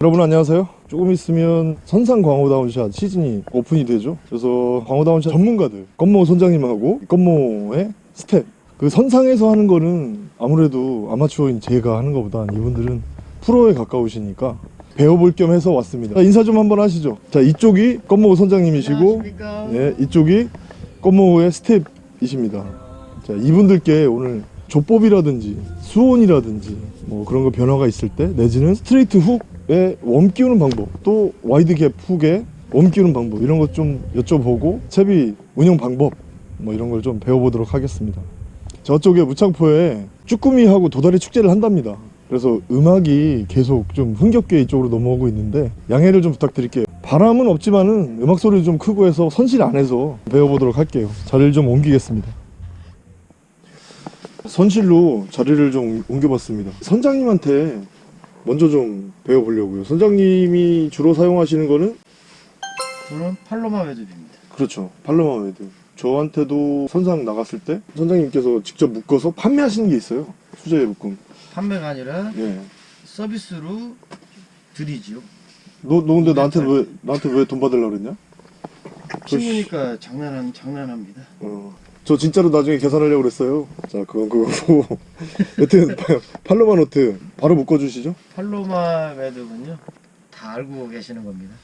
여러분 안녕하세요. 조금 있으면 선상 광어 down shot 시즌이 오픈이 되죠. 그래서 광어 down shot 전문가들 건모 선장님하고 건모의 스텝. 그 선상에서 하는 거는 아무래도 아마추어인 제가 하는 것보다 이분들은 프로에 가까우시니까 배워볼 겸 해서 왔습니다. 자, 인사 좀 한번 하시죠. 자 이쪽이 건모 선장님이시고. 예, 이쪽이 건모의 스텝이십니다. 자 이분들께 오늘 조법이라든지 수온이라든지 뭐 그런 거 변화가 있을 때 내지는 straight hook에 worm 끼우는 방법 또 wide gap hook에 worm 끼우는 방법 이런 것 좀 여쭤보고 채비 운영 방법 뭐 이런 걸 좀 배워보도록 하겠습니다. 저쪽에 무창포에 쭈꾸미하고 도다리 축제를 한답니다. 그래서 음악이 계속 좀 흥겹게 이쪽으로 넘어오고 있는데 양해를 좀 부탁드릴게요. 바람은 없지만은 음악 소리도 좀 크고 해서 선실 안에서 배워보도록 할게요. 자리를 좀 옮기겠습니다. 선실로 자리를 좀 옮겨봤습니다. 선장님한테 먼저 좀 배워보려고요 선장님이 주로 사용하시는 거는 저는 팔로마 외듭입니다. 그렇죠 팔로마 웨드 저한테도 선상 나갔을 때 선장님께서 직접 묶어서 판매하시는 게 있어요 수제 묶음 판매가 아니라 예. 서비스로 드리지요. 너, 너 근데 나한테 왜 나한테 왜 돈 받으려고 그랬냐? 친구니까 장난은 장난합니다. 어. 저 진짜로 나중에 계산하려고 그랬어요. 자, 그건 그거고. 여튼 파- Palomar knot 바로 묶어 주시죠. Palomar 매듭은요 다 알고 계시는 겁니다.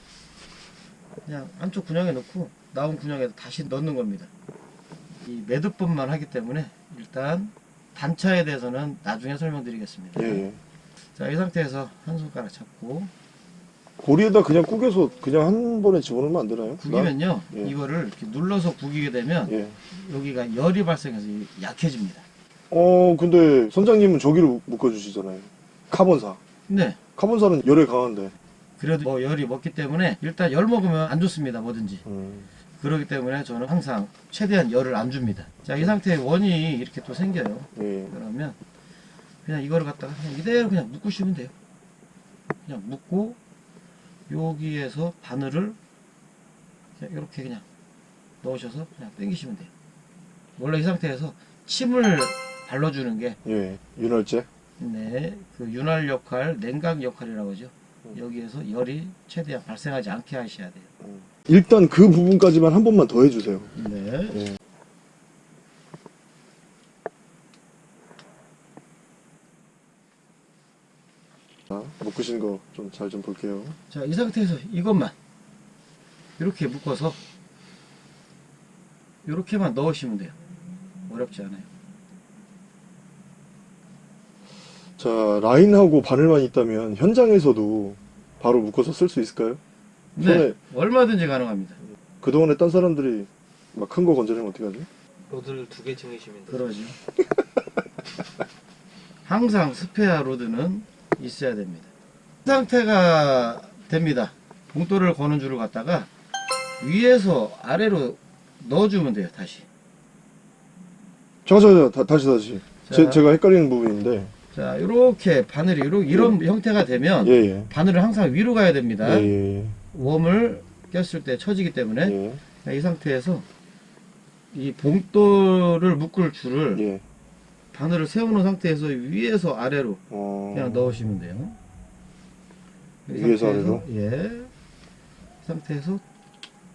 그냥 한쪽 구멍에 넣고 나온 구멍에 다시 넣는 겁니다. 이 매듭법만 하기 때문에 일단 단차에 대해서는 나중에 설명드리겠습니다. 예, 예. 자, 이 상태에서 한 손가락 잡고 고리에다 그냥 구겨서 그냥 한 번에 집어넣으면 안 되나요? 구기면요 예. 이거를 이렇게 눌러서 구기게 되면 나? 예. 여기가 열이 발생해서 약해집니다. 어, 근데 선장님은 저기로 묶어 주시잖아요. 카본사. 네. 카본사는 열에 강한데. 그래도 뭐 열이 먹기 때문에 일단 열 먹으면 안 좋습니다. 뭐든지. 음. 그렇기 때문에 저는 항상 최대한 열을 안 줍니다. 자, 이 상태에 원이 이렇게 또 생겨요. 예. 그러면 그냥 이거를 갖다가 그냥 이대로 그냥 묶으시면 돼요. 그냥 묶고 여기에서 바늘을 이렇게 그냥 넣으셔서 그냥 당기시면 돼요. 원래 이 상태에서 침을 발라주는 게 예. 윤활제. 네, 그 윤활 역할, 냉각 역할이라고 하죠. 여기에서 열이 최대한 발생하지 않게 하셔야 돼요. 일단 그 부분까지만 한 번만 더 해주세요. 네. 예. 묶으신 거좀잘좀 볼게요. 자, 이 상태에서 이것만 이렇게 묶어서 이렇게만 넣으시면 돼요. 어렵지 않아요. 자, 라인하고 바늘만 있다면 현장에서도 바로 묶어서 쓸 수 있을까요? 네, 얼마든지 가능합니다. 그동안에 딴 사람들이 막 큰 거 건져내면 어떻게 하지? 로드를 두개 정해시면 돼요. 그러죠. 항상 spare rod는 있어야 됩니다. 이 상태가 됩니다. 봉돌을 거는 줄을 갖다가 위에서 아래로 넣어주면 돼요. 다시. 자, 다, 다시, 다시. 제, 자. 제 가 헷갈리는 부분인데. 자, 이렇게 바늘이 이런, 이런 형태가 되면 예, 예. 바늘은 항상 위로 가야 됩니다. 예, 예, worm을 꼈을 때 처지기 때문에 예. 자, 이 상태에서 이 봉돌을 묶을 줄을 예. 바늘을 세우는 상태에서 위에서 아래로 어... 그냥 넣으시면 돼요. 이 위에서 상태에서, 예. 이 상태에서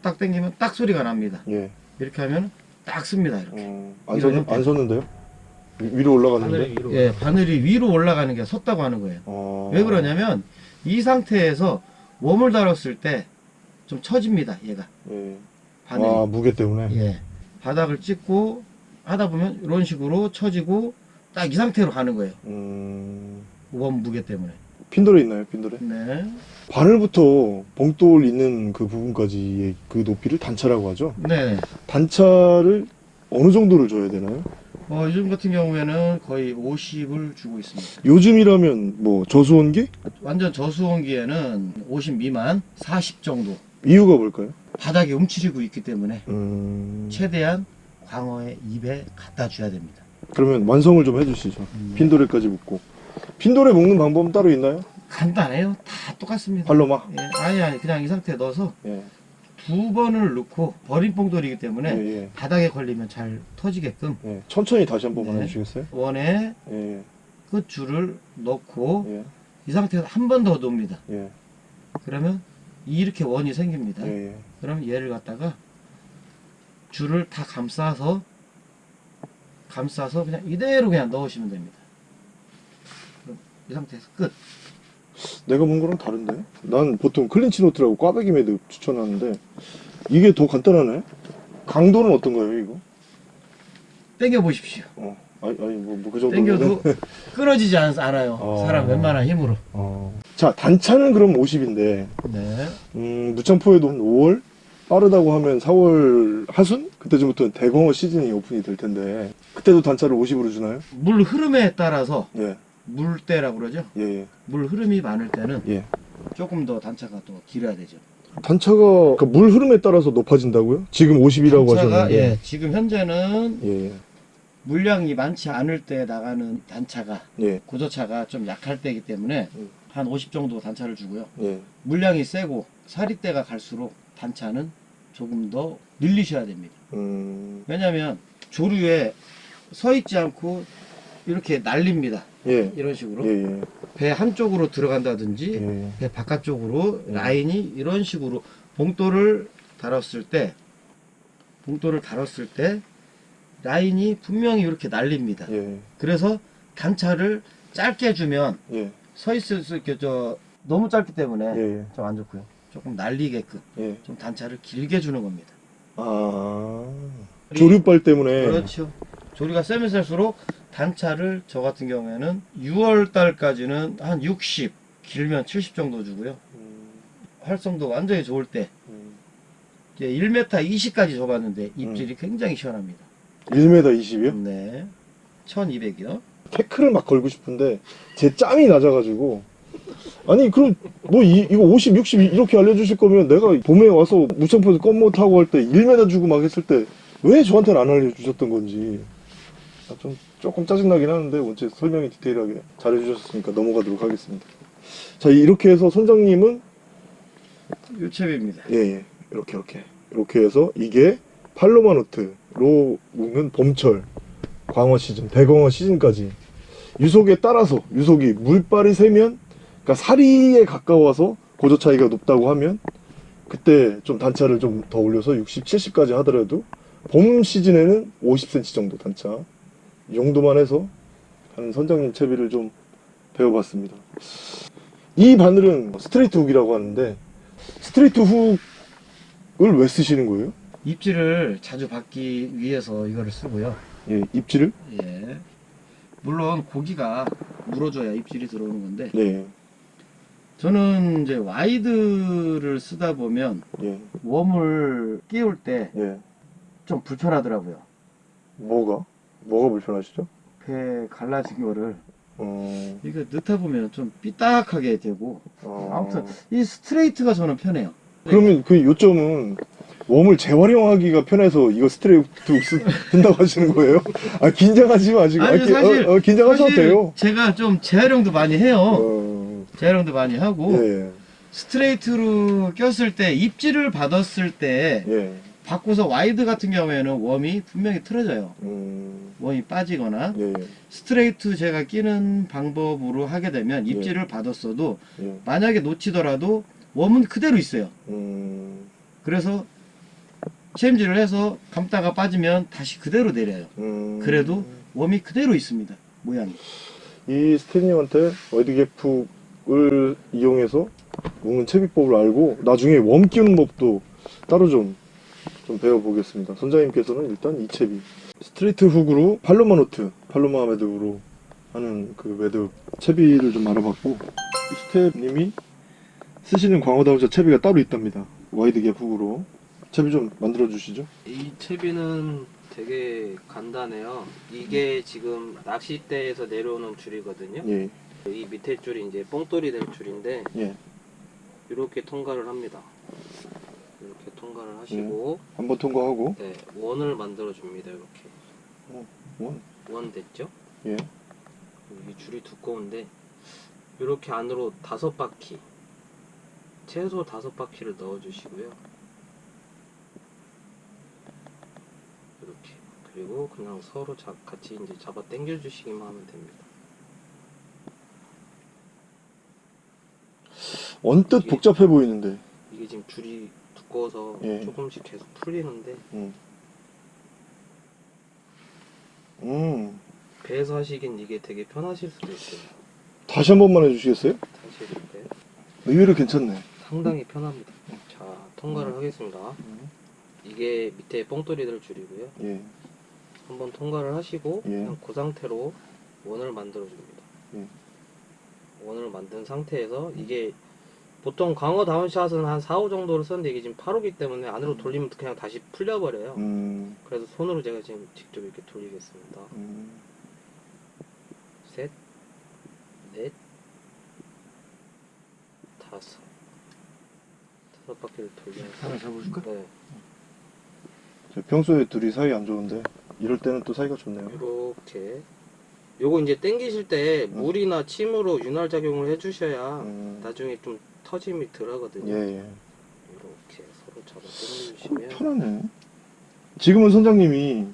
딱 당기면 딱 소리가 납니다. 예. 이렇게 하면 딱 씁니다. 이렇게. 어, 안, 섰. 안 섰는데요? 위- 위로 올라갔는데? 하늘이 위로. 예, 바늘이 위로 올라가는 게 섰다고 하는 거예요. 어... 왜 그러냐면 이 상태에서 웜을 달았을 때 좀 처집니다. 얘가 예. 바늘이. 아, 무게 때문에? 예. 바닥을 찍고 하다 보면 이런 식으로 처지고 딱 이 상태로 가는 거예요. 음... 원 무게 때문에. 핀돌에 있나요, 핀돌에? 네. 바늘부터 봉돌 있는 그 부분까지의 그 높이를 단차라고 하죠. 네. 단차를 어느 정도를 줘야 되나요? 어, 요즘 같은 경우에는 거의 50을 주고 있습니다. 요즘이라면 뭐 저수온기? 완전 저수온기에는 50 미만, 40 정도. 이유가 뭘까요? 바닥에 움츠리고 있기 때문에 음... 최대한 광어의 입에 갖다 줘야 됩니다. 그러면 완성을 좀 해주시죠. 음. 핀도레까지 묶고. 핀도레 묶는 방법은 따로 있나요? 간단해요. 다 똑같습니다. 팔로마? 예, 아니, 아니, 그냥 이 상태에 넣어서 예. 두 번을 넣고 버림봉돌이기 때문에 예, 예. 바닥에 걸리면 잘 터지게끔 예. 천천히 다시 한 번만 네. 해주시겠어요? 원에 예, 끝줄을 넣고 예, 이 상태에서 한 번 더. 예. 그러면 이렇게 원이 생깁니다. 그럼 얘를 갖다가 줄을 다 감싸서 감싸서 그냥 이대로 그냥 넣으시면 됩니다. 이 상태에서 끝. 내가 본 거랑 다른데? 난 보통 clinch knot라고 꽈배기 매듭 추천하는데 이게 더 간단하네? 강도는 어떤가요 이거? 당겨 보십시오. 어, 아니, 아니 뭐, 뭐그 정도 당겨도 끊어지지 않, 않아요. 어. 사람 웬만한 힘으로. 어. 자 단차는 그럼 50인데 네. 음, 무창포에도 한 5월 빠르다고 하면 4월 하순 그때쯤부터는 대공어 시즌이 오픈이 될 텐데 그때도 단차를 50으로 주나요? 물 흐름에 따라서 예, 물때라고 그러죠. 예, 예. 물 흐름이 많을 때는 예. 조금 더 단차가 또 길어야 되죠. 단차가 그물 흐름에 따라서 높아진다고요? 지금 50이라고 단차가 하셨는데 예, 지금 현재는 예, 예, 물량이 많지 않을 때 나가는 단차가 예, 고저차가 좀 약할 때이기 때문에 음. 한50 정도 단차를 주고요. 예. 물량이 세고 사리대가 갈수록 단차는 조금 더 늘리셔야 됩니다. 음, 왜냐하면 조류에 서 있지 않고 이렇게 날립니다. 예, 이런 식으로 예, 예, 배 한쪽으로 들어간다든지 예. 배 바깥쪽으로 음. 라인이 이런 식으로 봉돌을 달았을 때 봉돌을 달았을 때 라인이 분명히 이렇게 날립니다. 예, 그래서 단차를 짧게 주면 예, 서 있을 수 있게 저 너무 짧기 때문에 예, 좀안 좋고요. 조금 날리게끔 예. 좀 단차를 길게 주는 겁니다. 아, 조류빨 때문에. 그렇죠. 조리가 세면 셀수록 단차를 저 같은 경우에는 6월 달까지는 한 60, 길면 70 정도 주고요. 음, 활성도 완전히 좋을 때 음. 이제 1m 20까지 줘봤는데 입질이 굉장히 시원합니다. 1m 20이요? 네. 1200이요. 태클을 막 걸고 싶은데 제 짬이 낮아가지고 아니 그럼 뭐 이, 이거 50, 60 이렇게 알려주실 거면 내가 봄에 와서 무창포에서 껌모 타고 할 때 1m 주고 막 했을 때 왜 저한테는 안 알려주셨던 건지 아, 좀 조금 짜증나긴 하는데 원체 설명이 디테일하게 잘해주셨으니까 넘어가도록 하겠습니다 자 이렇게 해서 선장님은 요체비입니다. 예, 예. 이렇게 이렇게 이렇게 해서 이게 팔로마노트로 묶는 봄철 광어 시즌 대광어 시즌까지 유속에 따라서 유속이 물발이 세면 그러니까 사리에 가까워서 고조 차이가 높다고 하면 그때 좀 단차를 좀 더 올려서 60, 70까지 하더라도 봄 시즌에는 50cm 정도 단차 이 정도만 해서 하는 선장님 채비를 좀 배워봤습니다. 이 바늘은 straight hook이라고 하는데 straight hook을 왜 쓰시는 거예요? 입질을 자주 받기 위해서 이거를 쓰고요. 예, 입질을? 예. 물론 고기가 물어줘야 입질이 들어오는 건데 네, 저는 이제 wide를 쓰다 보면 예, worm을 끼울 때좀 예. 불편하더라고요. 뭐가? 뭐가 불편하시죠? 배 갈라진 거를 어, 이거 넣다 보면 좀 삐딱하게 되고 어... 아무튼 이 straight가 저는 편해요. 그러면 그 요점은 worm을 재활용하기가 편해서 이거 straight 쓴다고 하시는 거예요? 아 긴장하지 마시고 아니, 아, 기- 사실- 어, 어, 긴장하셔도 돼요. 제가 좀 재활용도 많이 해요. 어, 재활용도 많이 하고 예, straight로 꼈을 때 입질을 받았을 때 예, 바꿔서 wide 같은 경우에는 worm이 분명히 틀어져요. 음, worm이 빠지거나 예, straight 제가 끼는 방법으로 하게 되면 입질을 받았어도 예, 만약에 놓치더라도 worm은 그대로 있어요. 음, 그래서 챔질을 해서 감다가 빠지면 다시 그대로 내려요. 음. 그래도 웜이 그대로 있습니다. 모양이. 이 스텝님한테 wide gap hook을 이용해서 묶는 채비법을 알고 나중에 worm 끼우는 법도 따로 좀, 좀 배워보겠습니다. 선장님께서는 일단 이 채비 straight hook으로 Palomar knot, 팔로마 매듭으로 하는 그 매듭 채비를 좀 알아봤고 이 스텝님이 쓰시는 광어 down shot 채비가 따로 있답니다. wide gap hook으로 채비 좀 만들어 주시죠. 이 채비는 되게 간단해요. 이게 지금 낚싯대에서 내려오는 줄이거든요. 예, 이 밑에 줄이 이제 뽕돌이 될 줄인데 예. 이렇게 통과를 합니다. 이렇게 통과를 하시고 한번 통과하고 네, 원을 만들어 줍니다. 이렇게 원, 원 됐죠? 예, 이 줄이 두꺼운데 이렇게 안으로 다섯 바퀴 최소 다섯 바퀴를 넣어 주시고요 이렇게 그리고 그냥 서로 자, 같이 이제 잡아 당겨 주시기만 하면 됩니다 언뜻 이게- 복잡해 보이는데. 이게 지금 줄이 두꺼워서 예. 조금씩 계속 풀리는데 음. 음. 배에서 하시긴 이게 되게 편하실 수도 있어요. 다시 한 번만 해주시겠어요? 다시 해드릴까요? 의외로 괜찮네. 상당히 편합니다. 자, 통과를 음. 하겠습니다. 이게 밑에 뻥돌이들 줄이고요. 예. 한번 통과를 하시고 예. 그냥 그 상태로 원을 만들어 줍니다. 예. 원을 만든 상태에서 이게 보통 광어 다운샷은 한 4, 5 정도를 썼는데 이게 지금 8호기 때문에 안으로 돌리면 그냥 다시 풀려버려요. 음. 그래서 손으로 제가 지금 직접 이렇게 돌리겠습니다. 음. 셋, 넷, 다섯. 다섯 바퀴를 돌려서. 하나 잡아줄까? 네. 저 평소에 둘이 사이 안 좋은데 이럴 때는 또 사이가 좋네요. 이렇게. 요거 이제 당기실 때 음. 물이나 침으로 윤활 작용을 해주셔야 음. 나중에 좀 터짐이 덜 하거든요. 예, 예. 이렇게 서로 잡아 당겨주시면. 편하네. 지금은 선장님이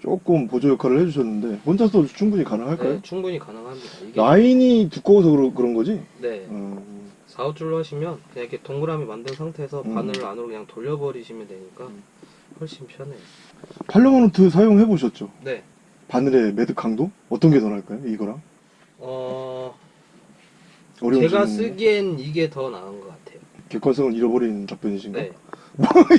조금 보조 역할을 해주셨는데 혼자서도 충분히 가능할까요? 네, 충분히 가능합니다. 이게 라인이 두꺼워서 그러, 그런 거지? 네. 음. 4, 5줄로 하시면 그냥 이렇게 동그라미 만든 상태에서 음. 바늘을 안으로 그냥 돌려버리시면 되니까 음. 훨씬 편해요. 팔로마노트 사용해 보셨죠? 네. 바늘의 매듭 강도 어떤 게 더 나을까요? 이거랑 어, 제가. 쓰기엔 이게 더 나은 것 같아요. 객관성을 잃어버리는 답변이신가? 네.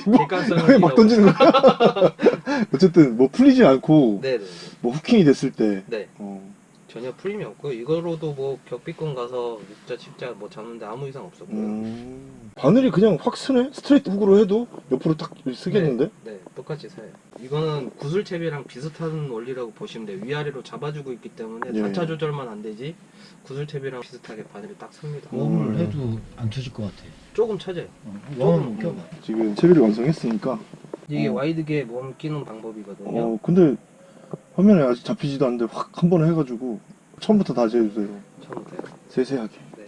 뭐, 객관성을 왜막 던지는 거야? 어쨌든 뭐 풀리지 않고 네네. 뭐 hooking이 됐을 때 네. 어, 전혀 풀림이 없고 이거로도 뭐 격비권 가서 육자, 칠자 뭐 잡는데 아무 이상 없었고요. 음, 바늘이 그냥 확 서네? straight hook으로 해도 옆으로 딱 서겠는데? 네, 똑같이 서요. 이거는 구슬채비랑 비슷한 원리라고 보시면 돼요. 위아래로 잡아주고 있기 때문에 예. 단차 조절만 안 되지 구슬채비랑 비슷하게 바늘이 딱 섭니다. 음. worm을 해도 안 터질 것 같아. 조금 쳐져요. 어, worm을 껴봐. 지금 채비를 완성했으니까 이게 어. wide gap worm 끼는 방법이거든요. 어 근데 화면에 아직 잡히지도 않는데 확 한 번에 해가지고 처음부터 다시 해주세요 처음부터요. 세세하게 네.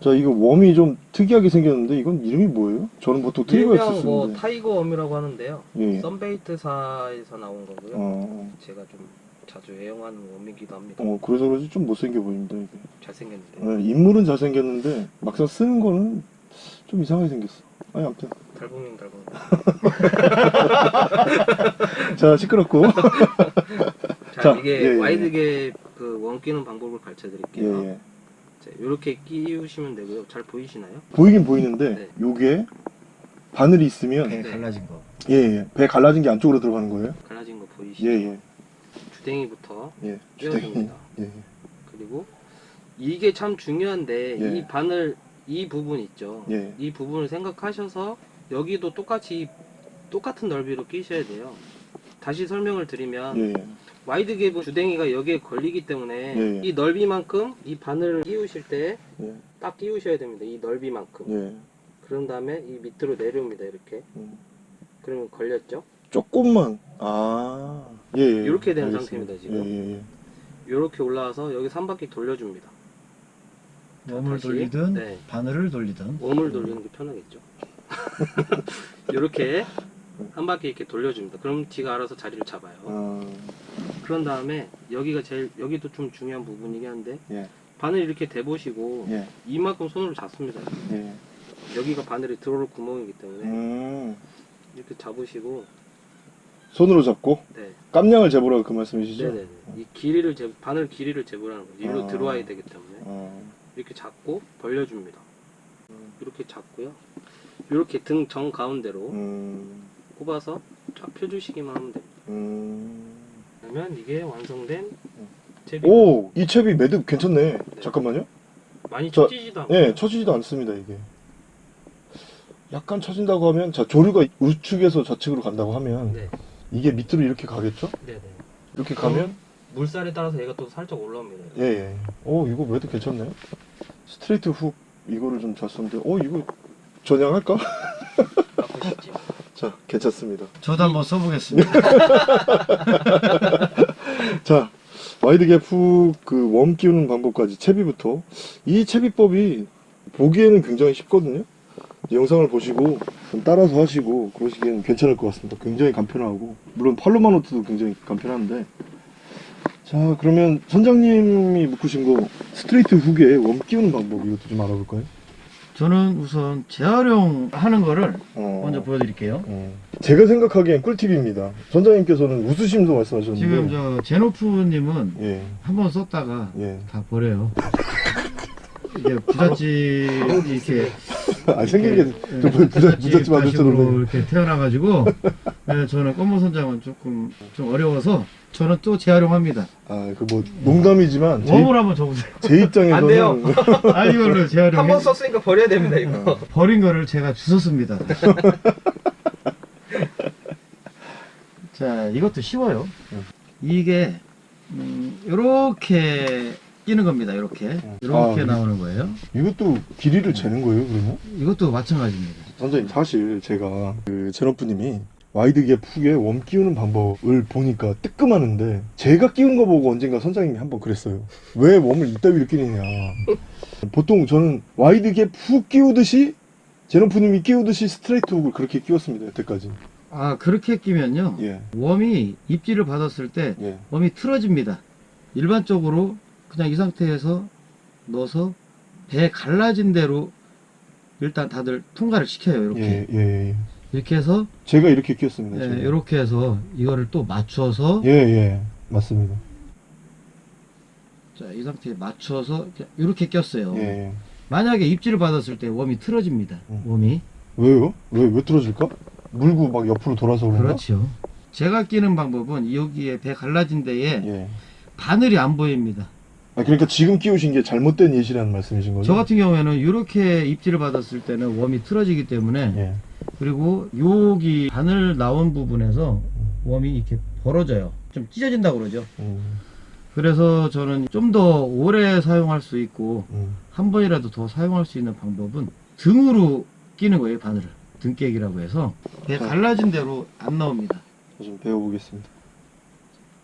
자 이거 웜이 좀 특이하게 생겼는데 이건 이름이 뭐예요? 저는 보통 일명 trigger였었는데 뭐 tiger worm이라고 하는데요. 예. 썬베이트사에서 나온 거고요. 어, 제가 좀 자주 애용하는 웜이기도 합니다. 어 그래서 그런지 좀 못생겨 보입니다 이게 잘생겼는데 네, 인물은 잘생겼는데 막상 쓰는 거는 좀 이상하게 생겼어 아니 아무튼 달봉님 달봉님. 자 시끄럽고 자, 자, 이게 예, 예. 와이드게 그웜 끼는 방법을 가르쳐 드릴게요. 예, 예. 자, 이렇게 끼우시면 되고요. 잘 보이시나요? 보이긴 보이는데 네. 요게 바늘이 있으면 배 네. 갈라진 거. 예, 예. 배 갈라진 게 안쪽으로 들어가는 거예요? 갈라진 거 보이시죠? 예, 예. 주댕이부터 예. 끼워줍니다. 예, 예. 그리고 이게 참 중요한데 예. 이 바늘 이 부분 있죠. 예. 이 부분을 생각하셔서 여기도 똑같이 똑같은 넓이로 끼셔야 돼요. 다시 설명을 드리면 예, 예. wide gap은 주댕이가 여기에 걸리기 때문에 예, 예. 이 넓이만큼 이 바늘을 끼우실 때딱 예. 끼우셔야 됩니다. 이 넓이만큼. 예. 그런 다음에 이 밑으로 내려옵니다. 이렇게. 음. 그러면 걸렸죠? 조금만. 아. 예, 예. 이렇게 되는 알겠습니다. 상태입니다, 지금. 이렇게 올라와서 여기 3바퀴 돌려줍니다. 웜을 다시, 돌리든 네. 바늘을 돌리든. 웜을 돌리는 게 편하겠죠. 이렇게 한 바퀴 이렇게 돌려줍니다. 그럼 뒤가 알아서 자리를 잡아요. 아. 그런 다음에 여기가 제일 여기도 좀 중요한 부분이긴 한데 예. 바늘 이렇게 대보시고 예. 이만큼 손으로 잡습니다. 예. 여기가 바늘이 들어올 구멍이기 때문에 음. 이렇게 잡으시고 손으로 잡고 네, 깜냥을 재보라고 그 말씀이시죠? 네네 이 길이를 재 바늘 길이를 재보라는 거죠. 일로 아. 들어와야 되기 때문에 어. 이렇게 잡고 벌려줍니다. 음. 이렇게 잡고요. 이렇게 등 정 가운데로 음. 꼽아서 쫙 펴주시기만 하면 됩니다. 음. 그러면 이게 완성된 음. 제비 오, 이 챕이 매듭 괜찮네. 잠깐만요. 많이 저- 처지지도 않고 예, 처지지도 않습니다, 이게. 약간 처진다고 하면, 자, 조류가 우측에서 좌측으로 간다고 하면, 네, 이게 밑으로 이렇게 가겠죠? 네네. 이렇게 가면, 물살에 따라서 얘가 또 살짝 올라옵니다. 예, 예. 오, 이거 매듭 괜찮네. 스트레이트 훅, 이거를 좀 잤었는데, 오, 이거 전향할까? 바꾸시지. 자, 괜찮습니다. 저도 한번 써보겠습니다. 자, wide gap hook, 그, worm 끼우는 방법까지, 채비부터. 이 채비법이 보기에는 굉장히 쉽거든요? 영상을 보시고, 좀 따라서 하시고, 그러시기에는 괜찮을 것 같습니다. 굉장히 간편하고. 물론 Palomar knot도 굉장히 간편한데. 자, 그러면 선장님이 묶으신 거, straight hook에 worm 끼우는 방법, 이것도 좀 알아볼까요? 저는 우선 재활용하는 거를 어. 먼저 보여드릴게요. 어. 제가 생각하기엔 꿀팁입니다. 선장님께서는 웃으시면서 말씀하셨는데. 지금 저 제노프님은 예, 한번 썼다가 예. 다 버려요. 이게 부잣집 이렇게 아, 생긴 게 이렇게, 좀 예, 부잣, 부잣집. 가식으로 이렇게 태어나가지고 네, 저는 검은 선장은 조금 좀 어려워서 저는 또 재활용합니다. 아, 그 뭐, 농담이지만, 제, 웜을 한번 줘보세요. 제 입장에서는. 안 돼요. 아 이걸로 한 재활용. 번 썼으니까 버려야 됩니다 이거. 버린 거를 제가 주웠습니다. 자, 이것도 쉬워요. 음. 이게 음, 이렇게 끼는 겁니다. 이렇게 이렇게 아, 나오는 거예요. 이것도 길이를 재는 거예요, 그러면? 이것도 마찬가지입니다. 선장님, 사실 제가 그 제너프님이 wide gap hook에 worm 끼우는 방법을 보니까 뜨끔하는데 제가 끼운 거 보고 언젠가 선장님이 한번 그랬어요. 왜 worm을 이따위로 끼느냐. 보통 저는 wide gap hook 끼우듯이 제너프님이 끼우듯이 straight hook을 그렇게 끼웠습니다, 여태까지. 아 그렇게 끼면요. 예, 웜이 입질을 받았을 때 예. 웜이 틀어집니다. 일반적으로 그냥 이 상태에서 넣어서 배 갈라진 대로 일단 다들 통과를 시켜요. 이렇게 예, 예, 예. 이렇게 해서 제가 이렇게 끼웠습니다. 예. 이렇게 해서 이거를 또 맞춰서 예, 예. 맞습니다. 자, 이 상태에 맞춰서 이렇게 꼈어요. 예, 예. 만약에 입질을 받았을 때 웜이 틀어집니다. 음. 웜이. 왜요? 왜, 왜 틀어질까? 물고 막 옆으로 돌아서 그런가? 그렇죠. 제가 끼는 방법은 여기에 배 갈라진 데에 예. 바늘이 안 보입니다. 아, 그러니까 지금 끼우신 게 잘못된 예시라는 말씀이신 거죠? 저 같은 경우에는 이렇게 입질을 받았을 때는 웜이 틀어지기 때문에 예. 그리고 여기 바늘 나온 부분에서 웜이 이렇게 벌어져요. 좀 찢어진다고 그러죠. 음, 그래서 저는 좀 더 오래 사용할 수 있고 음. 한 번이라도 더 사용할 수 있는 방법은 등으로 끼는 거예요, 바늘을. 등깨기라고 해서 배 갈라진 대로 안 나옵니다. 저좀 배워보겠습니다.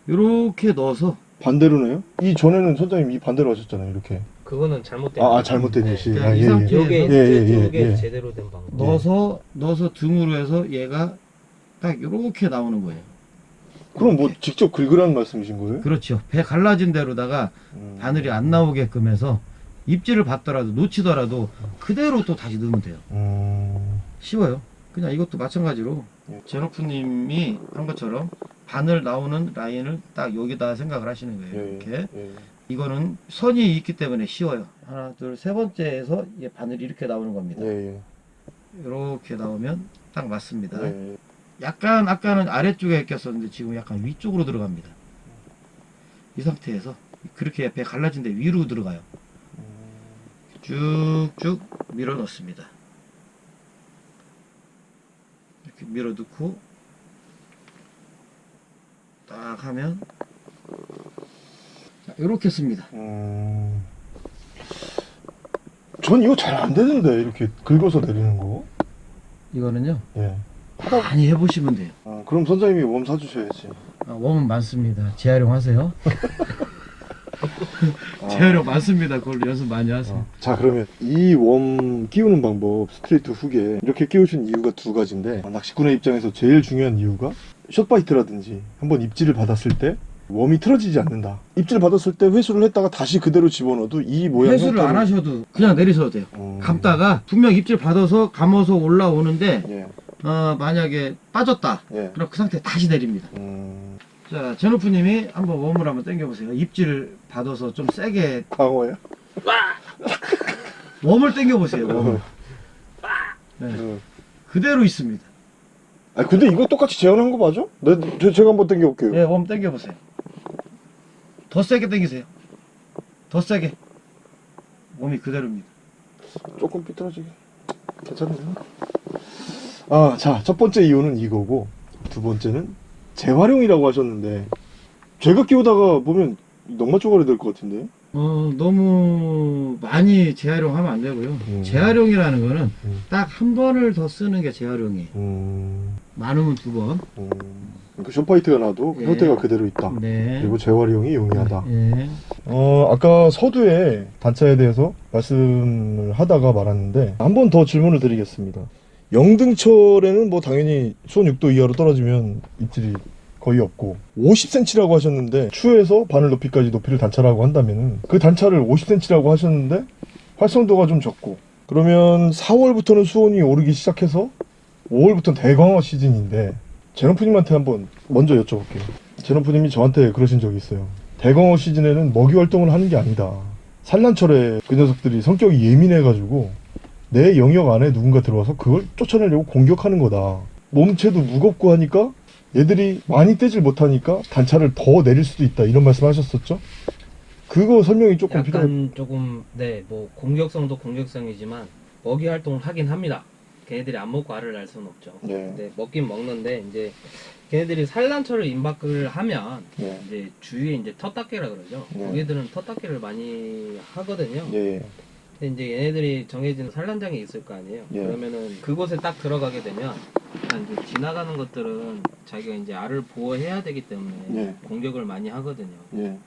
이렇게 넣어서 반대로네요? 이 전에는 선장님 이 반대로 하셨잖아요, 이렇게. 그건 잘못된. 아, 아, 잘못된 예시. 그러니까 아, 이 예, 예. 요게 예, 예, 예, 요게 예. 제대로 된 방법. 넣어서 넣어서 등으로 해서 얘가 딱 이렇게 나오는 거예요. 그럼 뭐 직접 긁으라는 말씀이신 거예요? 그렇죠. 배 갈라진 데로다가 음. 바늘이 안 나오게끔 해서 입질을 받더라도 놓치더라도 그대로 또 다시 넣으면 돼요. 음. 쉬워요. 그냥 이것도 마찬가지로 예. 제노프님이 한 것처럼 바늘 나오는 라인을 딱 여기다 생각을 하시는 거예요. 예, 이렇게 예. 이거는 선이 있기 때문에 쉬워요. 하나, 둘, 세 번째에서 얘 바늘이 이렇게 나오는 겁니다. 예, 예. 이렇게 나오면 딱 맞습니다. 예. 약간 아까는 아래쪽에 꼈었는데 지금 약간 위쪽으로 들어갑니다. 이 상태에서 그렇게 배 갈라진 데 위로 들어가요. 쭉쭉 밀어 넣습니다. 이렇게 밀어 넣고 딱 하면 자, 이렇게 씁니다. 음. 전 이거 잘 안 되는데, 이렇게 긁어서 내리는 거. 이거는요 예. 많이 해보시면 돼요. 아, 그럼 선장님이 worm 사주셔야지. 아, worm은 많습니다. 재활용하세요. 아. 재활용 많습니다. 그걸로 연습 많이 하세요. 어. 자 그러면 이 worm 끼우는 방법 straight hook에 이렇게 끼우신 이유가 두 가지인데 아, 낚시꾼의 입장에서 제일 중요한 이유가 short bite라든지 한번 입질을 받았을 때 웜이 틀어지지 않는다 입질 받았을 때 회수를 했다가 다시 그대로 집어넣어도 이 모양 회수를 안 하셔도 그냥 내리셔도 돼요. 음. 감다가 분명 입질 받아서 감아서 올라오는데 예, 어, 만약에 빠졌다. 예. 그럼 그 상태에 다시 내립니다. 음, 자, 제노프님이 한번 웜을 한번 당겨보세요. 입질을 받아서 좀 세게 광어야? 웜을 당겨보세요. 웜을. 네, 음. 그대로 있습니다. 아 근데 이거 똑같이 재현한 거 맞아? 내, 제- 제가 한번 당겨볼게요 예, 웜 당겨보세요. 더 세게 당기세요. 더 세게. 웜이 그대로입니다. 조금 삐뚤어지게 괜찮네요 아 자 첫 번째 이유는 이거고 두 번째는 재활용이라고 하셨는데 제가 끼우다가 보면 넉마 쪼가리 될 것 같은데 어, 너무 많이 재활용하면 안 되고요. 음. 재활용이라는 거는 음. 딱한 번을 더 쓰는 게 재활용이에요. 음, 많으면 두 번. 음. 그러니까 숏파이트가 나도 예. 형태가 그대로 있다 네. 그리고 재활용이 용이하다 예. 어, 아까 서두에 단차에 대해서 말씀을 하다가 말았는데 한 번 더 질문을 드리겠습니다. 영등철에는 뭐 당연히 수온 6도 이하로 떨어지면 입질이 거의 없고 50cm라고 하셨는데 추에서 바늘 높이까지 높이를 단차라고 한다면 그 단차를 50cm라고 하셨는데 활성도가 좀 적고 그러면 4월부터는 수온이 오르기 시작해서 5월부터는 대광어 시즌인데 제노프님한테 한번 먼저 여쭤볼게요. 제노프님이 저한테 그러신 적이 있어요. 대광어 시즌에는 먹이 활동을 하는 게 아니다. 산란철에 그 녀석들이 성격이 예민해가지고 내 영역 안에 누군가 들어와서 그걸 쫓아내려고 공격하는 거다. 몸체도 무겁고 하니까 얘들이 많이 떼질 못하니까 단차를 더 내릴 수도 있다. 이런 말씀 하셨었죠? 그거 설명이 조금 필요해. 약간 조금 네 뭐 공격성도 공격성이지만 먹이 활동을 하긴 합니다. 걔네들이 안 먹고 알을 낳을 수는 없죠. 네. 근데 먹긴 먹는데 이제 걔네들이 산란철을 임박을 하면 네. 이제 주위에 이제 텃닭개라 그러죠. 네. 거기들은 텃닭개를 많이 하거든요. 예, 예. 근데 이제 얘네들이 정해진 산란장이 있을 거 아니에요. 예. 그러면은 그곳에 딱 들어가게 되면 일단 이제 지나가는 것들은 자기가 이제 알을 보호해야 되기 때문에 예. 공격을 많이 하거든요. 예.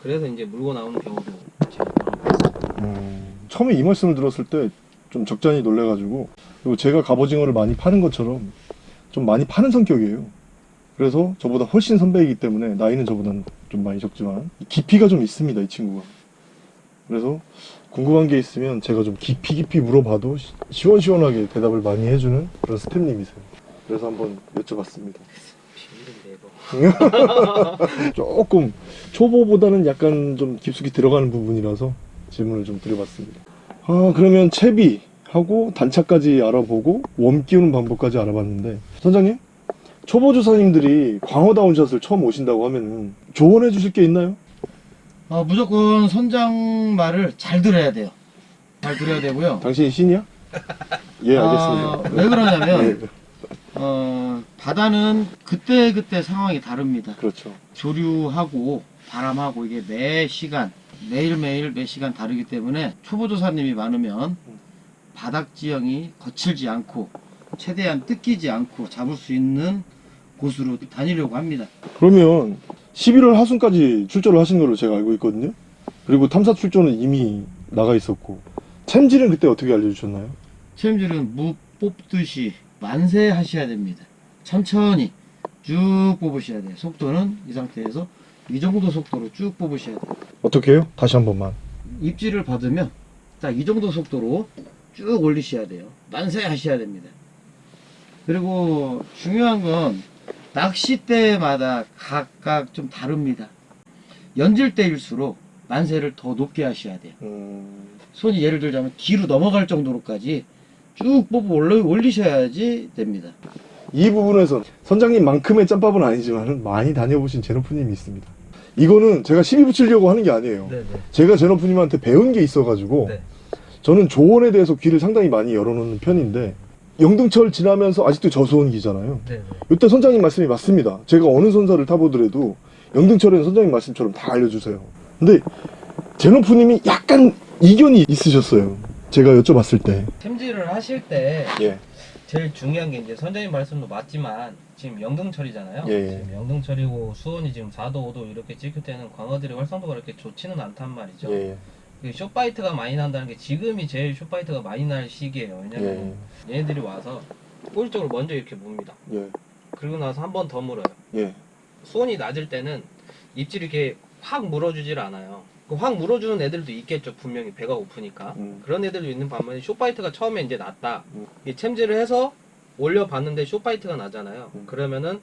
그래서 이제 물고 나오는 경우도 제가 있어요. 음, 처음에 이 말씀을 들었을 때 좀 적잖이 놀래가지고 그리고 제가 갑오징어를 많이 파는 것처럼 좀 많이 파는 성격이에요. 그래서 저보다 훨씬 선배이기 때문에 나이는 저보다는 좀 많이 적지만 깊이가 좀 있습니다 이 친구가. 그래서 궁금한 게 있으면 제가 좀 깊이 깊이 물어봐도 시- 시원시원하게 대답을 많이 해주는 그런 스탭님이세요. 그래서 한번 여쭤봤습니다. 조금 초보보다는 약간 좀 깊숙이 들어가는 부분이라서 질문을 좀 드려봤습니다. 아 그러면 채비 하고 단차까지 알아보고 웜 끼우는 방법까지 알아봤는데 선장님 초보 조사님들이 광어 다운 샷을 처음 오신다고 하면 조언해 주실 게 있나요? 어, 무조건 선장 말을 잘 들어야 돼요. 잘 들어야 되고요. 당신이 신이야? 예 알겠습니다. 아, 왜 그러냐면 네, 어, 바다는 그때 그때 상황이 다릅니다. 그렇죠. 조류하고 바람하고 이게 매 시간 매일매일 매 시간 다르기 때문에 초보조사님이 많으면 바닥 지형이 거칠지 않고 최대한 뜯기지 않고 잡을 수 있는 곳으로 다니려고 합니다. 그러면 11월 하순까지 출조를 하신 걸로 제가 알고 있거든요. 그리고 탐사 출조는 이미 나가 있었고 챔질은 그때 어떻게 알려주셨나요? 체험질은 무 뽑듯이 만세 하셔야 됩니다. 천천히 쭉 뽑으셔야 돼요. 속도는 이 상태에서 이 정도 속도로 쭉 뽑으셔야 돼요. 어떻게 해요? 다시 한 번만. 입질을 받으면 딱이 정도 속도로 쭉 올리셔야 돼요. 만세 하셔야 됩니다. 그리고 중요한 건 낚싯대마다 각각 좀 다릅니다. 연질 때일수록 만세를 더 높게 하셔야 돼요. 음... 손이 예를 들자면 뒤로 넘어갈 정도로까지 쭉 뽑아 올리, 올리셔야지 됩니다. 이 부분에서 선장님만큼의 짬밥은 아니지만 많이 다녀보신 제노프님이 있습니다. 이거는 제가 시비 붙이려고 하는 게 아니에요. 네네. 제가 제노프님한테 배운 게 있어가지고 네. 저는 조언에 대해서 귀를 상당히 많이 열어놓는 편인데 영등철 지나면서 아직도 저수온기잖아요. 네네. 이때 선장님 말씀이 맞습니다. 제가 어느 선사를 타보더라도 영등철에는 선장님 말씀처럼 다 알려주세요. 근데 제노프님이 약간 이견이 있으셨어요. 제가 여쭤봤을 때. 챔질을 하실 때 예. 제일 중요한 게 이제 선장님 말씀도 맞지만 지금 영등철이잖아요. 예, 예. 지금 영등철이고 수온이 지금 4도, 5도 이렇게 찍힐 때는 광어들의 활성도가 그렇게 좋지는 않단 말이죠. 예. 그 short bite가 많이 난다는 게 지금이 제일 short bite가 많이 날 시기예요. 왜냐면 얘네들이 와서 쪽을 먼저 이렇게 봅니다. 예. 그리고 나서 한 번 더 물어요. 예. 수온이 낮을 때는 입질이 이렇게 확 물어주질 않아요. 그확 물어주는 애들도 있겠죠. 분명히 배가 고프니까. 음. 그런 애들도 있는 반면에 short bite가 처음에 이제 났다. 음. 이 챔질을 해서 올려봤는데 short bite가 나잖아요. 음. 그러면은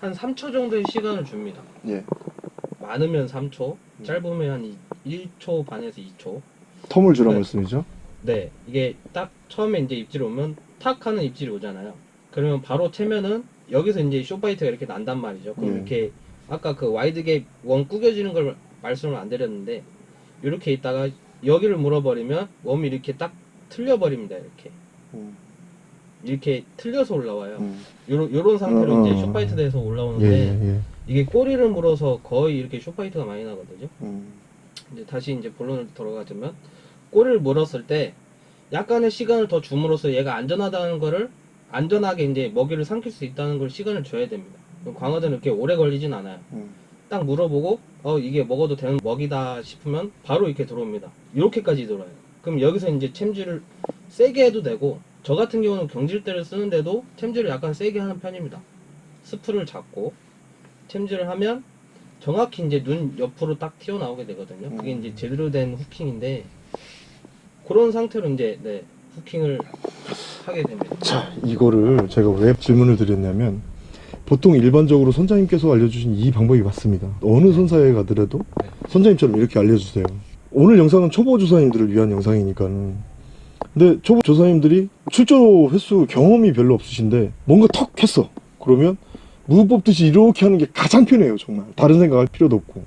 한 3초 정도의 시간을 줍니다. 예. 많으면 3초, 음. 짧으면 한 1초 반에서 2초. term을 주라 네. 말씀이죠? 네, 이게 딱 처음에 이제 입질이 오면 탁 하는 입질이 오잖아요. 그러면 바로 채면은 여기서 이제 short bite가 이렇게 난단 말이죠. 그럼 네. 이렇게 아까 그 wide gap worm 구겨지는 걸 말씀을 안 드렸는데 이렇게 있다가 여기를 물어버리면 웜이 이렇게 딱 틀려버립니다. 이렇게 음. 이렇게 틀려서 올라와요. 음. 요런, 요런 상태로 어, 이제 어, short bite 돼서 올라오는데 예, 예. 이게 꼬리를 물어서 거의 이렇게 short bite가 많이 나거든요. 음. 이제 다시 이제 본론으로 돌아가자면 꼬리를 물었을 때 약간의 시간을 더 줌으로써 얘가 안전하다는 거를 안전하게 이제 먹이를 삼킬 수 있다는 걸 시간을 줘야 됩니다. 광어들은 이렇게 오래 걸리진 않아요. 음. 딱 물어보고 어 이게 먹어도 되는 먹이다 싶으면 바로 이렇게 들어옵니다. 이렇게까지 들어와요. 그럼 여기서 이제 챔질을 세게 해도 되고 저 같은 경우는 경질대를 쓰는데도 챔질을 약간 세게 하는 편입니다. 스프를 잡고 챔질을 하면 정확히 이제 눈 옆으로 딱 튀어나오게 되거든요. 그게 음. 이제 제대로 된 후킹인데 그런 상태로 이제 네, 후킹을 하게 됩니다. 자, 이거를 제가 왜 질문을 드렸냐면 보통 일반적으로 선장님께서 알려주신 이 방법이 맞습니다. 어느 선사에 가더라도 네. 선장님처럼 이렇게 알려주세요. 오늘 영상은 초보 조사님들을 위한 영상이니까는 근데 초보 조사님들이 출조 횟수 경험이 별로 없으신데 뭔가 턱 했어. 그러면 무 뽑듯이 이렇게 하는 게 가장 편해요 정말 다른 생각할 필요도 없고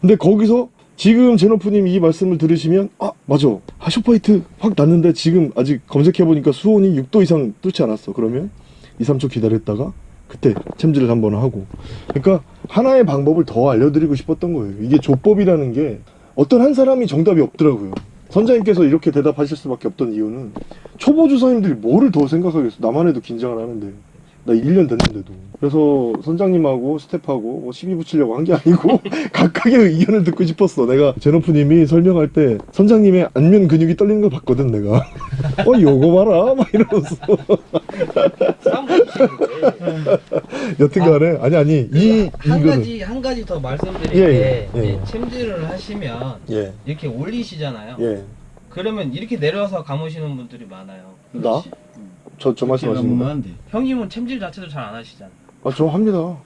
근데 거기서 지금 제노프님 이 말씀을 들으시면 아 맞아 하쇼파이트 확 났는데 지금 아직 검색해보니까 수온이 6도 이상 뚫지 않았어 그러면 2, 3초 기다렸다가 그때 챔질을 한번 하고. 그러니까 하나의 방법을 더 알려드리고 싶었던 거예요. 이게 조법이라는 게 어떤 한 사람이 정답이 없더라고요. 선장님께서 이렇게 대답하실 수밖에 없던 이유는 초보 주사님들이 뭐를 더 생각하겠어? 나만 해도 긴장을 하는데. 나 1년 됐는데도. 그래서 선장님하고 스텝하고 뭐 시비 붙이려고 한 게 아니고 각각의 의견을 듣고 싶었어. 내가 제노프님이 설명할 때 선장님의 안면 근육이 떨리는 걸 봤거든 내가 어 요거 봐라 막 이러면서 여튼간에 아니 아니 이한 이거는 가지 한 가지 더 말씀드릴 예, 게 예, 예. 챔질을 하시면 예 이렇게 올리시잖아요. 예. 그러면 이렇게 내려와서 감으시는 분들이 많아요. 나? 저, 저 말씀하시는 거? 형님은 챔질 자체도 잘 안 하시잖아요. 아, 저 합니다.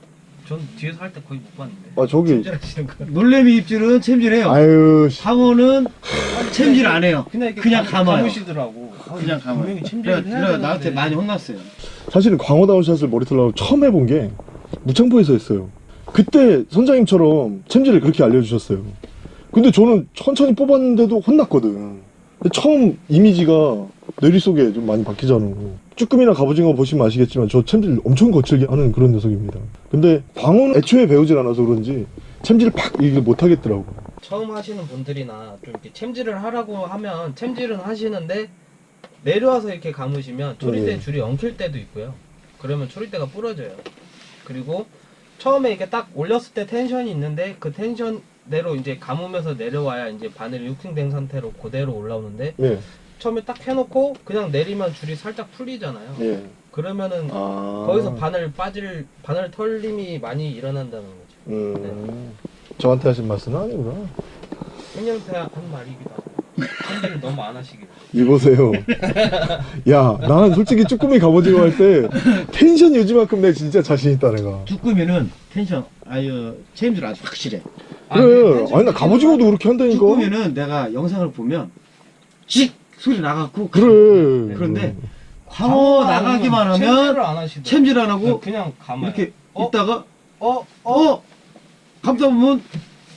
전 뒤에서 할 때 거의 못 봤는데. 아, 저기. 놀래미 입질은 챔질해요. 아유, 씨. 상어는 챔질 안 해요. 그냥 그냥 감- 감아요. 감으시더라고. 그냥 감아요. 분명히 그래, 그래. 나한테 많이 혼났어요. 사실은 광어다운 샷을 머리털라고 처음 해본 게 무창포에서 했어요. 그때 선장님처럼 챔질을 그렇게 알려주셨어요. 근데 저는 천천히 뽑았는데도 혼났거든. 처음 이미지가 뇌리 속에 좀 많이 바뀌잖아요. 쭈꾸미나 갑오징어 보시면 아시겠지만 저 챔질 엄청 거칠게 하는 그런 녀석입니다. 근데 광어는 애초에 배우질 않아서 그런지 챔질을 팍 이게 못하겠더라고. 처음 하시는 분들이나 좀 이렇게 챔질을 하라고 하면 챔질은 하시는데 내려와서 이렇게 감으시면 초리대 네. 줄이 엉킬 때도 있고요. 그러면 초리대가 부러져요. 그리고 처음에 이렇게 딱 올렸을 때 텐션이 있는데 그 텐션대로 이제 감으면서 내려와야 이제 바늘이 후킹된 상태로 그대로 올라오는데 예, 처음에 딱 해놓고 그냥 내리면 줄이 살짝 풀리잖아요. 예. 그러면은 아. 거기서 바늘 빠질 바늘 털림이 많이 일어난다는 거죠. 음. 저한테 하신 말씀은 아니구나. 형님한테 한 말이기도 하고 챔질을 너무 안 하시길. 이보세요. 야, 난 솔직히 쭈꾸미 갑오징어 할 때 텐션 요지만큼 내 진짜 자신 있다 내가. 쭈꾸미는 텐션 아유 챔질 아주 확실해. 그래. 아니 나 갑오징어도 그렇게 한다니까. 쭈꾸미는 내가 영상을 보면 직 소리 나갖고 그래. 그런데 광어 나가기만 하면 안. 챔질 안 하고 그냥 감아요. 이렇게 어? 있다가 어? 어 감다 보면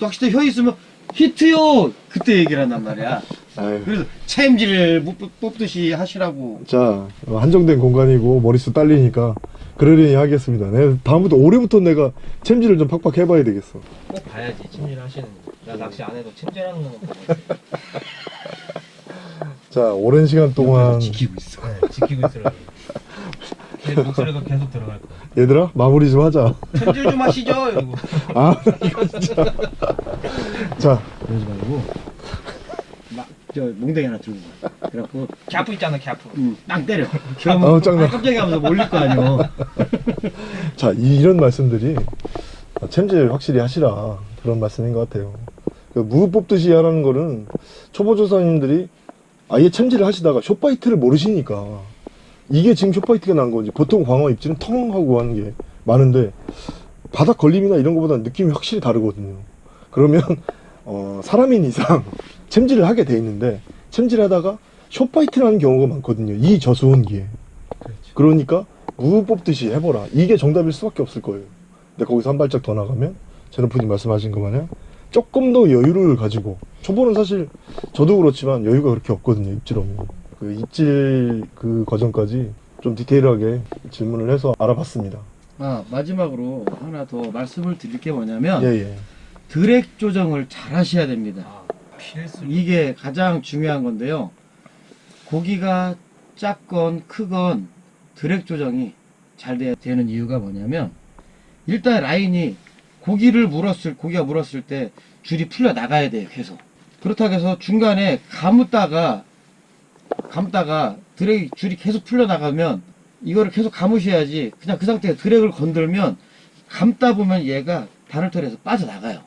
낚싯대 혀 있으면 히트요 그때 얘기를 한단 말이야. 아유. 그래서 챔질을 못 뽑- 뽑듯이 하시라고. 자, 한정된 공간이고 머릿수 딸리니까 그러려니 하겠습니다. 내가 다음부터 올해부터 내가 챔질을 좀 팍팍 해봐야 되겠어. 꼭 봐야지 챔질 하시는 거. 나 낚시 안 해도 챔질하는 거만 보고 자, 오랜 시간 동안 지키고 있어. 네, 지키고 있으라고. 내 목소리가 계속 들어갈 거야. 얘들아 마무리 좀 하자. 챔질 좀 하시죠. 이러고. 아, 이거 진짜. 자, 그러지 말고 막저 몽댕이 하나 들고 가. 그래갖고 gaff 있잖아 gaff. 음, 땅 때려. 그러면 짱나. 아, 깜짝이야 하면서 몰릴 거 아니오. 자, 이, 런 말씀들이 아, 챔질 확실히 하시라 그런 말씀인 것 같아요. 그 무 뽑듯이 하라는 거는 초보 조사님들이 아예 챔질을 하시다가 short bite를 모르시니까 이게 지금 short bite가 난 건지 보통 광어 입질은 텅 하고 하는 게 많은데 바닥 걸림이나 이런 것보다는 느낌이 확실히 다르거든요. 그러면 어, 사람인 이상 챔질을 하게 돼 있는데 챔질하다가 숏바이트라는 경우가 많거든요. 이 저수온기에. 그러니까 무 뽑듯이 해보라. 이게 정답일 수밖에 없을 거예요. 근데 거기서 한 발짝 더 나가면 제노프님 말씀하신 것 마냥 조금 더 여유를 가지고 초보는 사실 저도 그렇지만 여유가 그렇게 없거든요. 입질하면 그 입질 그 과정까지 좀 디테일하게 질문을 해서 알아봤습니다. 아 마지막으로 하나 더 말씀을 드릴 게 뭐냐면 예 예. 드랙 조정을 잘 하셔야 됩니다. 아, 필수. 이게 가장 중요한 건데요. 고기가 작건 크건 드랙 조정이 잘 돼야 되는 이유가 뭐냐면 일단 라인이 고기를 물었을 고기가 물었을 때 줄이 풀려 나가야 돼요 계속. 그렇다고 해서 중간에 감았다가 감다가 드랙 줄이 계속 풀려 나가면 이거를 계속 감으셔야지 그냥 그 상태에 드랙을 건들면 감다 보면 얘가 바늘털에서 빠져나가요.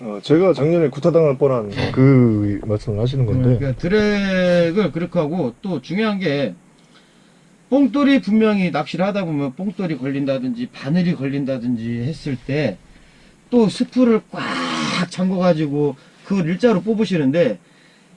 어, 제가 작년에 구타당할 뻔한 그 말씀을 하시는 건데. 그러니까 드랙을 그렇게 하고 또 중요한 게 뽕돌이 분명히 낚시를 하다 보면 뽕돌이 걸린다든지 바늘이 걸린다든지 했을 때 또 스프를 꽉 잠궈 가지고 그걸 일자로 뽑으시는데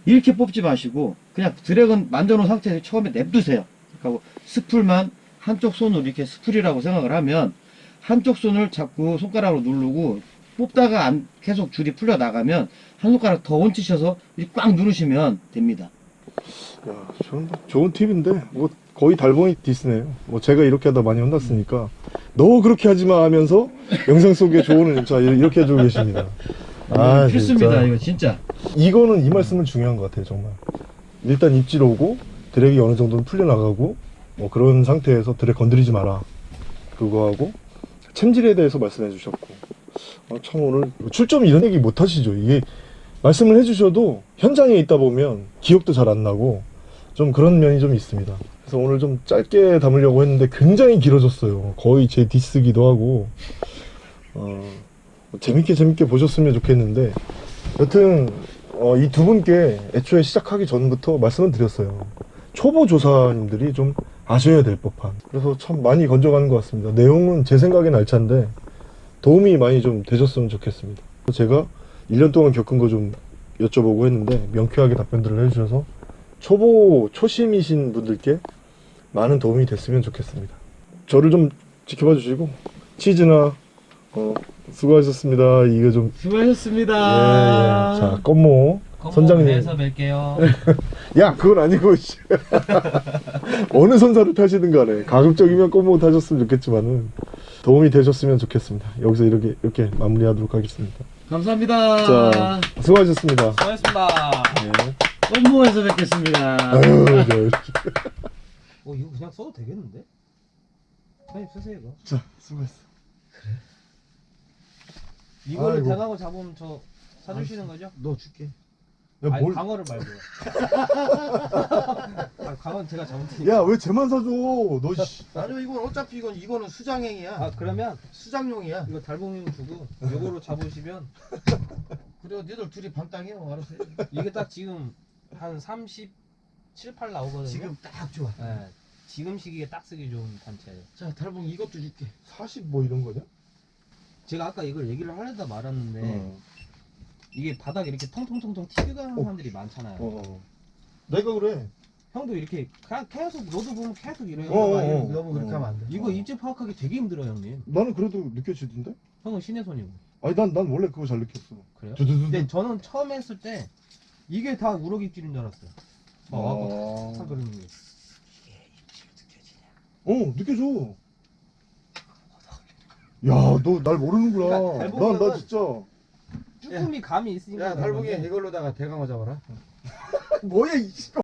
이렇게 뽑지 마시고 그냥 드랙은 만져 놓은 상태에서 처음에 냅두세요. 그리고 스풀만 한쪽 손으로 이렇게 스풀이라고 생각을 하면 한쪽 손을 자꾸 손가락으로 누르고 뽑다가 안 계속 줄이 풀려 나가면 한 손가락 더 얹히셔서 꽉 누르시면 됩니다. 야, 좋은, 좋은 팁인데 뭐 거의 달봉이 디스네요. 뭐 제가 이렇게 하다 많이 혼났으니까 너 그렇게 하지 마 하면서 영상 속에 조언을 자 이렇게 해주고 계십니다. 아, 필수입니다. 진짜. 이거 진짜. 이거는 이 말씀은 중요한 것 같아요, 정말. 일단 입질 오고 드랙이 어느 정도는 풀려 나가고 뭐 그런 상태에서 드랙 건드리지 마라. 그거 하고 챔질에 대해서 말씀해 주셨고 아, 참 오늘 출점 이런 얘기 못 하시죠. 이게 말씀을 해주셔도 현장에 있다 보면 기억도 잘 안 나고 좀 그런 면이 좀 있습니다. 그래서 오늘 좀 짧게 담으려고 했는데 굉장히 길어졌어요. 거의 제 디스기도 하고 어, 재밌게 재밌게 보셨으면 좋겠는데 여튼 어, 이 두 분께 애초에 시작하기 전부터 말씀을 드렸어요. 초보 조사님들이 좀 아셔야 될 법한. 그래서 참 많이 건져가는 것 같습니다. 내용은 제 생각엔 알찬데 도움이 많이 좀 되셨으면 좋겠습니다. 제가 1년 동안 겪은 거 좀 여쭤보고 했는데 명쾌하게 답변들을 해주셔서 초보 초심이신 분들께 많은 도움이 됐으면 좋겠습니다. 저를 좀 지켜봐 주시고 치즈나 어, 수고하셨습니다. 이거 좀 수고하셨습니다. 예, 예. 자, 껌모 선장님. 야, 그건 아니고 씨. 어느 선사를 타시든 간에 가급적이면 껌모 타셨으면 좋겠지만은 도움이 되셨으면 좋겠습니다. 여기서 이렇게 이렇게 마무리하도록 하겠습니다. 감사합니다. 자, 수고하셨습니다. 수고하셨습니다. 예. 껌모에서 뵙겠습니다. 아유, 저, 어 이거 그냥 써도 되겠는데? 사장님 쓰세요 이거. 자, 수고했어. 이거를 아이고. 대강어 잡으면 저 사주시는 거죠? 너 줄게. 야, 아니 뭘? 강어를 말고요. 아, 강어는 제가 잡은 테니까. 야, 왜 쟤만 사줘? 너 씨. 아니 이건 어차피 이건 이거는 수장행이야. 아 그러면 수장용이야. 이거 달봉님 주고 요거로 잡으시면 그래 니들 둘이 반땅이요 알아서. 해. 이게 딱 지금 한 37, 8 나오거든요. 지금 딱 좋아. 네. 지금 시기에 딱 쓰기 좋은 단체예요. 자 달봉 이것도 줄게. 40 뭐 이런 거냐? 제가 아까 이걸 얘기를 하려다 말았는데 어. 이게 바닥에 이렇게 통통통통 튀어가는 어. 사람들이 많잖아요. 어, 어. 내가 그래. 형도 이렇게 그냥 계속 너도 보면 계속 이래요. 어, 어, 아, 어. 너무 그렇게 하면 안 돼. 이거 입지 파악하기 되게 힘들어요, 형님. 나는 그래도 느껴지던데? 형은 신의 손이고. 아니, 난, 난 원래 그거 잘 느꼈어. 그래요? 두두두두. 근데 저는 처음 했을 때 이게 다 우럭 입질인 줄 알았어요. 막 와고 탁탁 아. 그러는 게. 어, 느껴져. 야, 너 날 모르는구나. 그러니까 나 보면은 진짜. 쭈꾸미 감이 있으니까. 야 달봉이. 이걸로다가 대강어 잡아라. 뭐야, 이 씨발.